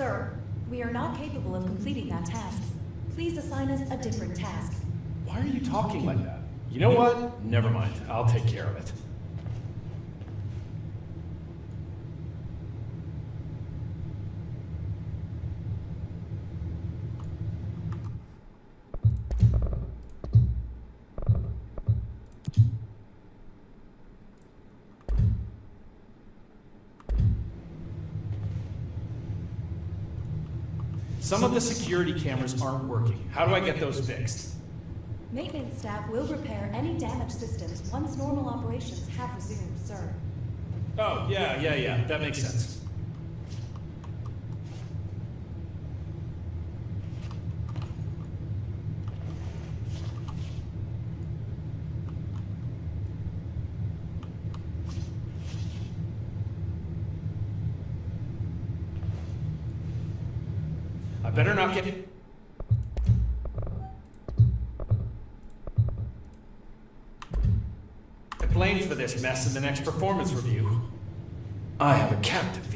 Sir, we are not capable of completing that task. Please assign us a different task. Why are you talking like that? You know what? Never mind. I'll take care of it. Some of the security cameras aren't working. How do I get those fixed? Maintenance staff will repair any damaged systems once normal operations have resumed, sir. Oh, yeah, yeah, yeah. That makes sense. I better not get... I blamed for this mess in the next performance review. I have a feed.